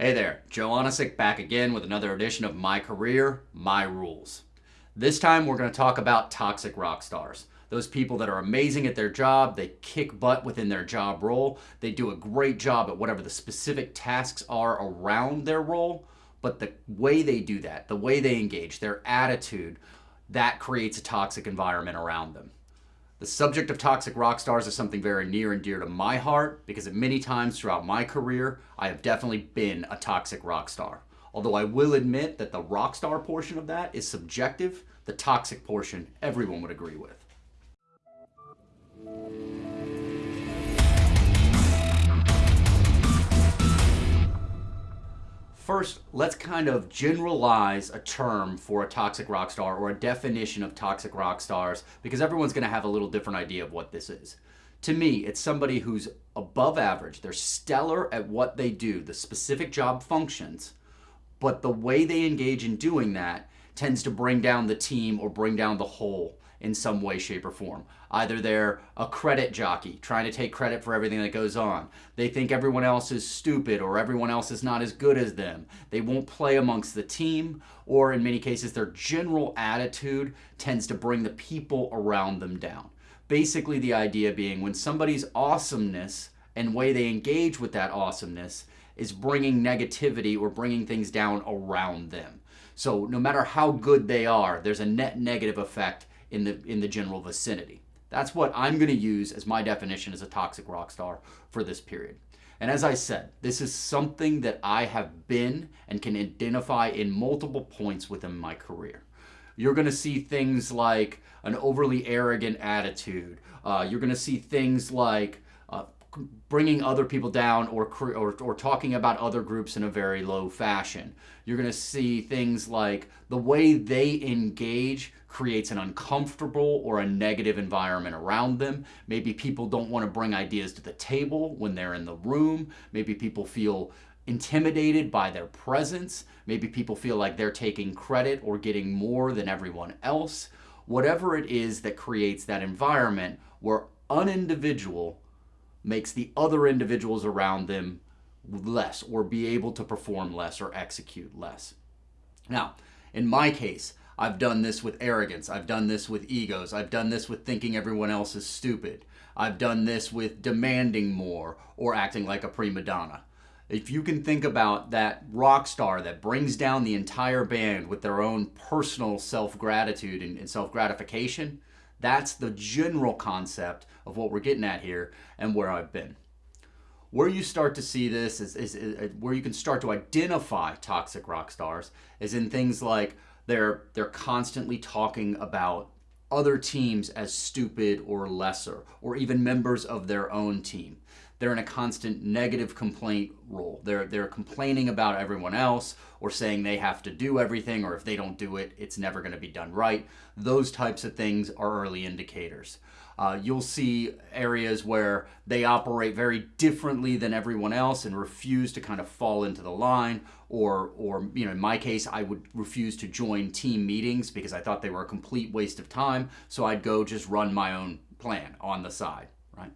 Hey there, Joe Onisick back again with another edition of My Career, My Rules. This time we're going to talk about toxic rock stars. Those people that are amazing at their job, they kick butt within their job role, they do a great job at whatever the specific tasks are around their role, but the way they do that, the way they engage, their attitude, that creates a toxic environment around them. The subject of toxic rock stars is something very near and dear to my heart because at many times throughout my career, I have definitely been a toxic rock star. Although I will admit that the rock star portion of that is subjective, the toxic portion everyone would agree with. First, let's kind of generalize a term for a toxic rock star or a definition of toxic rock stars because everyone's going to have a little different idea of what this is. To me, it's somebody who's above average. They're stellar at what they do, the specific job functions, but the way they engage in doing that tends to bring down the team or bring down the whole in some way, shape, or form. Either they're a credit jockey, trying to take credit for everything that goes on. They think everyone else is stupid or everyone else is not as good as them. They won't play amongst the team, or in many cases, their general attitude tends to bring the people around them down. Basically, the idea being when somebody's awesomeness and way they engage with that awesomeness is bringing negativity or bringing things down around them. So no matter how good they are, there's a net negative effect in the in the general vicinity. That's what I'm going to use as my definition as a toxic rock star for this period. And as I said, this is something that I have been and can identify in multiple points within my career. You're going to see things like an overly arrogant attitude. Uh, you're going to see things like bringing other people down or, or, or talking about other groups in a very low fashion. You're going to see things like the way they engage creates an uncomfortable or a negative environment around them. Maybe people don't want to bring ideas to the table when they're in the room. Maybe people feel intimidated by their presence. Maybe people feel like they're taking credit or getting more than everyone else. Whatever it is that creates that environment where an individual makes the other individuals around them less or be able to perform less or execute less. Now, in my case, I've done this with arrogance. I've done this with egos. I've done this with thinking everyone else is stupid. I've done this with demanding more or acting like a prima donna. If you can think about that rock star that brings down the entire band with their own personal self gratitude and, and self gratification, that's the general concept of what we're getting at here and where I've been. Where you start to see this is, is, is, uh, where you can start to identify toxic rock stars is in things like they're they're constantly talking about other teams as stupid or lesser or even members of their own team they're in a constant negative complaint role. They're they're complaining about everyone else or saying they have to do everything or if they don't do it, it's never going to be done right. Those types of things are early indicators. Uh, you'll see areas where they operate very differently than everyone else and refuse to kind of fall into the line or or you know in my case I would refuse to join team meetings because I thought they were a complete waste of time so I'd go just run my own plan on the side right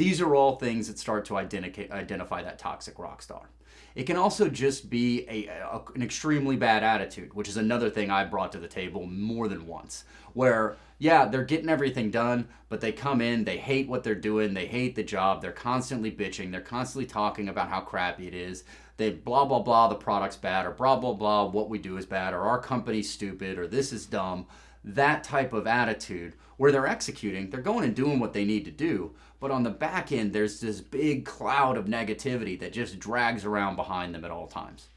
these are all things that start to identify that toxic rock star. It can also just be a, a, an extremely bad attitude, which is another thing I brought to the table more than once. Where, yeah, they're getting everything done, but they come in, they hate what they're doing, they hate the job, they're constantly bitching, they're constantly talking about how crappy it is. They blah, blah, blah, the product's bad, or blah, blah, blah, what we do is bad, or our company's stupid, or this is dumb that type of attitude where they're executing, they're going and doing what they need to do, but on the back end, there's this big cloud of negativity that just drags around behind them at all times.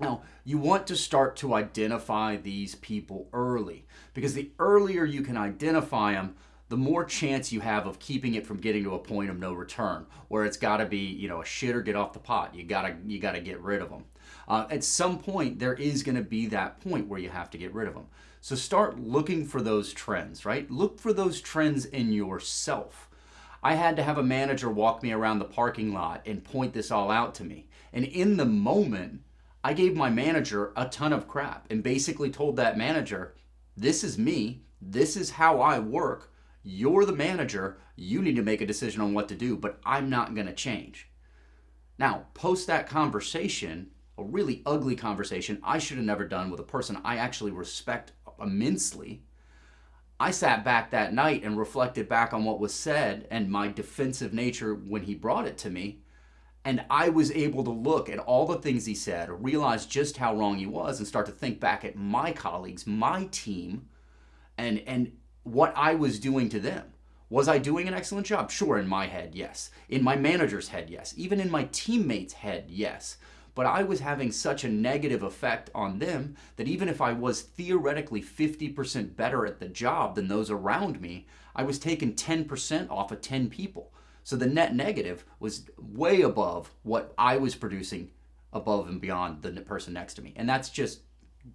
Now, you want to start to identify these people early because the earlier you can identify them, the more chance you have of keeping it from getting to a point of no return where it's got to be, you know, a shit or get off the pot. You got to you got to get rid of them. Uh, at some point, there is going to be that point where you have to get rid of them. So start looking for those trends, right? Look for those trends in yourself. I had to have a manager walk me around the parking lot and point this all out to me. And in the moment, I gave my manager a ton of crap and basically told that manager, this is me, this is how I work, you're the manager, you need to make a decision on what to do, but I'm not going to change. Now, post that conversation, a really ugly conversation I should have never done with a person I actually respect immensely. I sat back that night and reflected back on what was said and my defensive nature when he brought it to me. And I was able to look at all the things he said, realize just how wrong he was, and start to think back at my colleagues, my team, and, and what I was doing to them. Was I doing an excellent job? Sure, in my head, yes. In my manager's head, yes. Even in my teammates' head, yes. But I was having such a negative effect on them that even if I was theoretically 50% better at the job than those around me, I was taking 10% off of 10 people. So the net negative was way above what I was producing above and beyond the person next to me. And that's just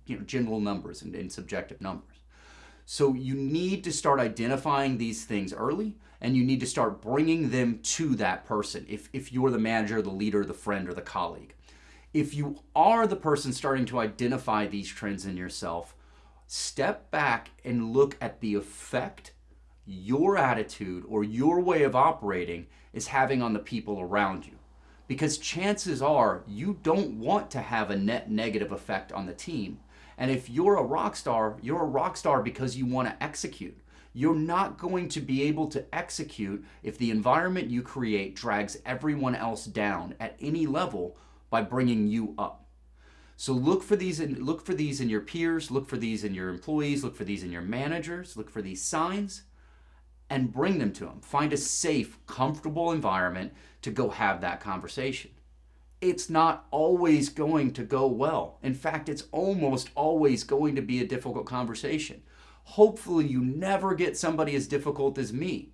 you know general numbers and, and subjective numbers. So you need to start identifying these things early and you need to start bringing them to that person if, if you're the manager, the leader, the friend, or the colleague. If you are the person starting to identify these trends in yourself, step back and look at the effect your attitude or your way of operating is having on the people around you. Because chances are you don't want to have a net negative effect on the team. And if you're a rock star, you're a rock star because you want to execute. You're not going to be able to execute if the environment you create drags everyone else down at any level by bringing you up. So look for these in, look for these in your peers, look for these in your employees, look for these in your managers, look for these signs and bring them to them. Find a safe, comfortable environment to go have that conversation. It's not always going to go well. In fact, it's almost always going to be a difficult conversation. Hopefully, you never get somebody as difficult as me.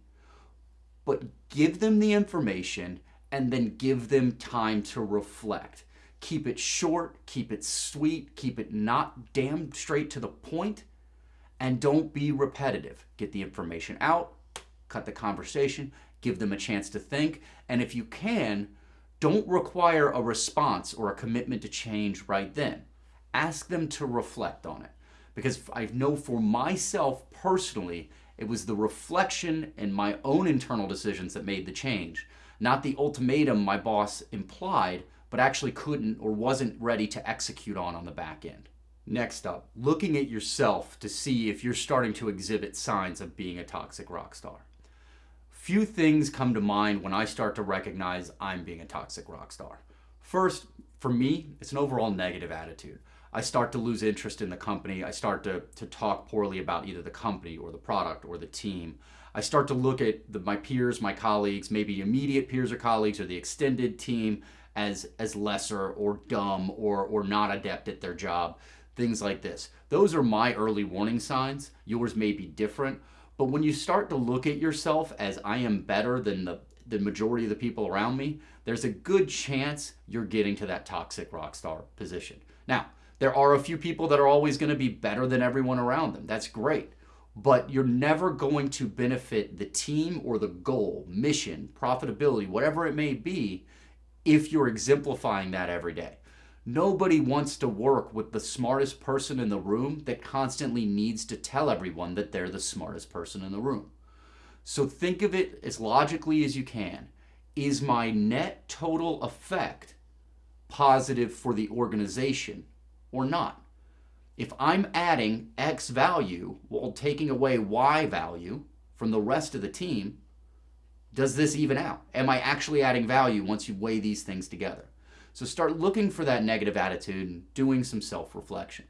But give them the information and then give them time to reflect. Keep it short, keep it sweet, keep it not damn straight to the point, and don't be repetitive. Get the information out, cut the conversation, give them a chance to think, and if you can, don't require a response or a commitment to change right then. Ask them to reflect on it. Because I know for myself personally, it was the reflection and my own internal decisions that made the change not the ultimatum my boss implied, but actually couldn't or wasn't ready to execute on on the back end. Next up, looking at yourself to see if you're starting to exhibit signs of being a toxic rock star. Few things come to mind when I start to recognize I'm being a toxic rock star. First, for me, it's an overall negative attitude. I start to lose interest in the company. I start to, to talk poorly about either the company or the product or the team. I start to look at the, my peers, my colleagues, maybe immediate peers or colleagues or the extended team as, as lesser or dumb or, or not adept at their job, things like this. Those are my early warning signs. Yours may be different. But when you start to look at yourself as I am better than the, the majority of the people around me, there's a good chance you're getting to that toxic rock star position. Now, there are a few people that are always going to be better than everyone around them. That's great but you're never going to benefit the team or the goal, mission, profitability, whatever it may be, if you're exemplifying that every day. Nobody wants to work with the smartest person in the room that constantly needs to tell everyone that they're the smartest person in the room. So think of it as logically as you can. Is my net total effect positive for the organization or not? If I'm adding X value while taking away Y value from the rest of the team, does this even out? Am I actually adding value once you weigh these things together? So start looking for that negative attitude and doing some self-reflection.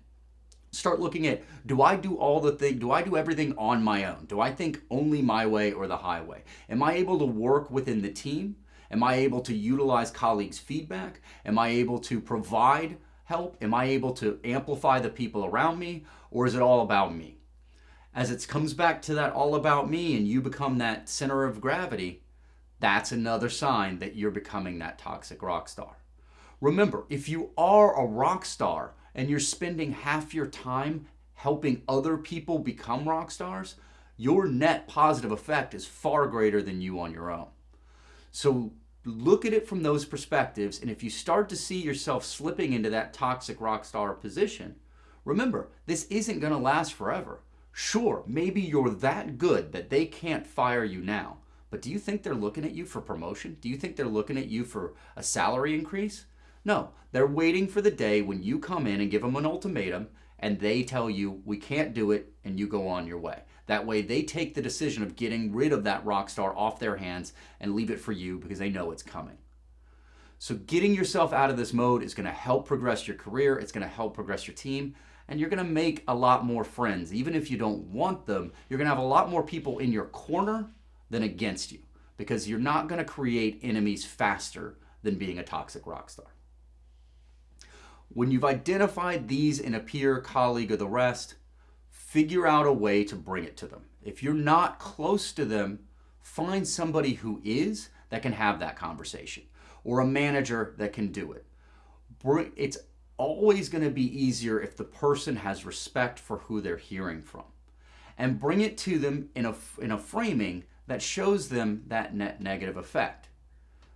Start looking at, do I do all the thing, do I do everything on my own? Do I think only my way or the highway? Am I able to work within the team? Am I able to utilize colleagues' feedback? Am I able to provide help? Am I able to amplify the people around me or is it all about me? As it comes back to that all about me and you become that center of gravity, that's another sign that you're becoming that toxic rock star. Remember, if you are a rock star and you're spending half your time helping other people become rock stars, your net positive effect is far greater than you on your own. So look at it from those perspectives. And if you start to see yourself slipping into that toxic rock star position, remember, this isn't going to last forever. Sure, maybe you're that good that they can't fire you now, But do you think they're looking at you for promotion? Do you think they're looking at you for a salary increase? No, they're waiting for the day when you come in and give them an ultimatum and they tell you, we can't do it, and you go on your way. That way, they take the decision of getting rid of that rock star off their hands and leave it for you because they know it's coming. So, getting yourself out of this mode is going to help progress your career, it's going to help progress your team, and you're going to make a lot more friends. Even if you don't want them, you're going to have a lot more people in your corner than against you because you're not going to create enemies faster than being a toxic rock star. When you've identified these in a peer, colleague, or the rest, figure out a way to bring it to them. If you're not close to them, find somebody who is that can have that conversation or a manager that can do it. It's always going to be easier if the person has respect for who they're hearing from. And bring it to them in a, in a framing that shows them that net negative effect.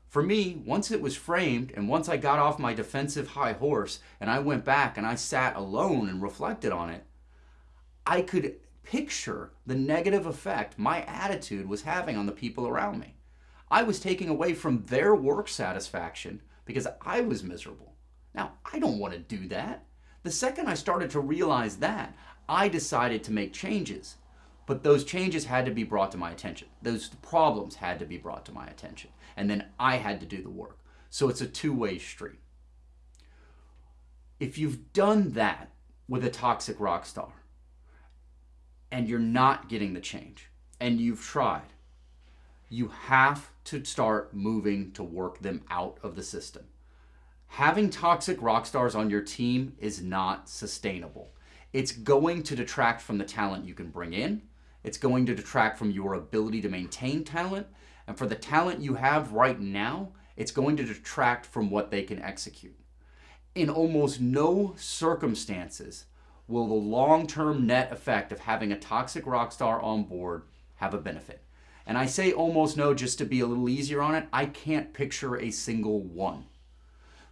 For me, once it was framed and once I got off my defensive high horse and I went back and I sat alone and reflected on it, I could picture the negative effect my attitude was having on the people around me. I was taking away from their work satisfaction because I was miserable. Now, I don't want to do that. The second I started to realize that, I decided to make changes. But those changes had to be brought to my attention. Those problems had to be brought to my attention. And then I had to do the work. So it's a two way street. If you've done that with a toxic rock star, and you're not getting the change and you've tried, you have to start moving to work them out of the system. Having toxic rock stars on your team is not sustainable. It's going to detract from the talent you can bring in. It's going to detract from your ability to maintain talent. And for the talent you have right now, it's going to detract from what they can execute. In almost no circumstances will the long-term net effect of having a toxic rock star on board have a benefit? And I say almost no just to be a little easier on it. I can't picture a single one.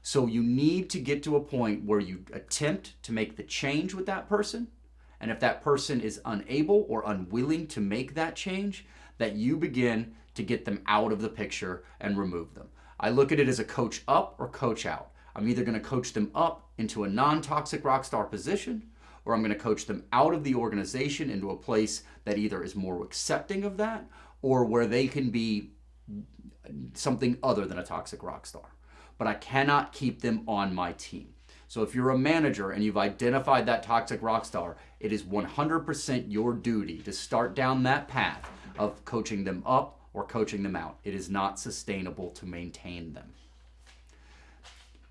So you need to get to a point where you attempt to make the change with that person. And if that person is unable or unwilling to make that change, that you begin to get them out of the picture and remove them. I look at it as a coach up or coach out. I'm either going to coach them up into a non-toxic rock star position or I'm going to coach them out of the organization into a place that either is more accepting of that or where they can be something other than a toxic rock star. But I cannot keep them on my team. So if you're a manager and you've identified that toxic rock star, it is 100% your duty to start down that path of coaching them up or coaching them out. It is not sustainable to maintain them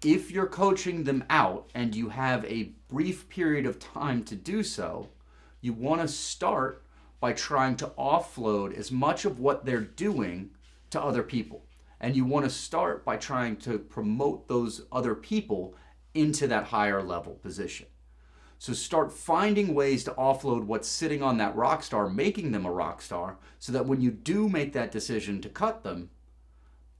if you're coaching them out and you have a brief period of time to do so, you want to start by trying to offload as much of what they're doing to other people. And you want to start by trying to promote those other people into that higher level position. So start finding ways to offload what's sitting on that rock star, making them a rock star, so that when you do make that decision to cut them,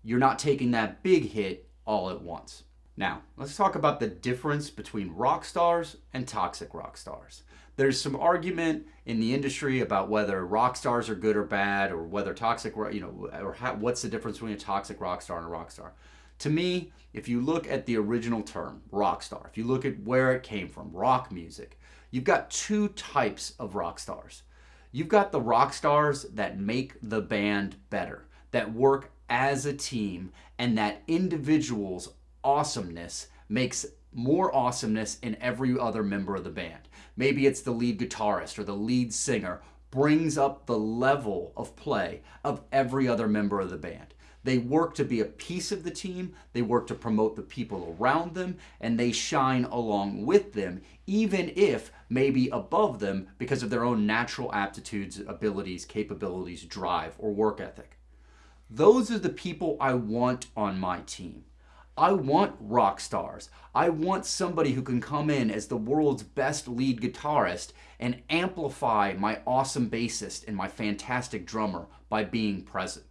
you're not taking that big hit all at once. Now, let's talk about the difference between rock stars and toxic rock stars. There's some argument in the industry about whether rock stars are good or bad, or whether toxic, you know, or how, what's the difference between a toxic rock star and a rock star. To me, if you look at the original term, rock star, if you look at where it came from, rock music, you've got two types of rock stars. You've got the rock stars that make the band better, that work as a team, and that individuals awesomeness makes more awesomeness in every other member of the band. Maybe it's the lead guitarist or the lead singer brings up the level of play of every other member of the band. They work to be a piece of the team, they work to promote the people around them, and they shine along with them, even if maybe above them because of their own natural aptitudes, abilities, capabilities, drive, or work ethic. Those are the people I want on my team. I want rock stars. I want somebody who can come in as the world's best lead guitarist and amplify my awesome bassist and my fantastic drummer by being present.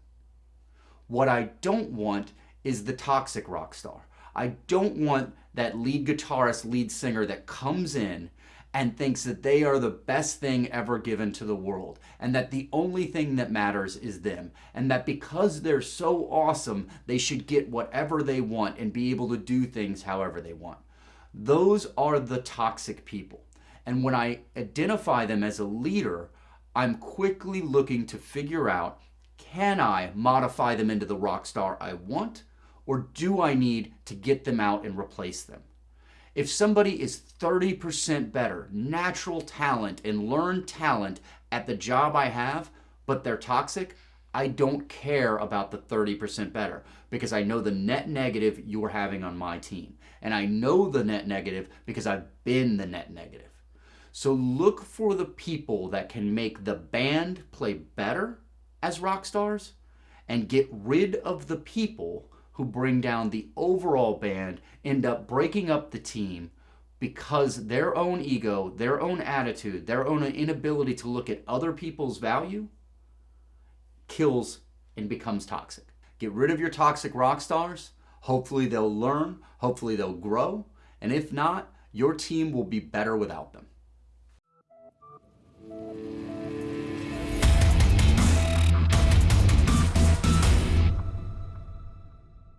What I don't want is the toxic rock star. I don't want that lead guitarist, lead singer that comes in and thinks that they are the best thing ever given to the world and that the only thing that matters is them and that because they're so awesome, they should get whatever they want and be able to do things however they want. Those are the toxic people. And when I identify them as a leader, I'm quickly looking to figure out can I modify them into the rock star I want, or do I need to get them out and replace them? If somebody is 30% better, natural talent and learned talent at the job I have, but they're toxic, I don't care about the 30% better because I know the net negative you're having on my team. And I know the net negative because I've been the net negative. So look for the people that can make the band play better as rock stars and get rid of the people who bring down the overall band, end up breaking up the team because their own ego, their own attitude, their own inability to look at other people's value kills and becomes toxic. Get rid of your toxic rock stars. Hopefully they'll learn, hopefully they'll grow, and if not, your team will be better without them.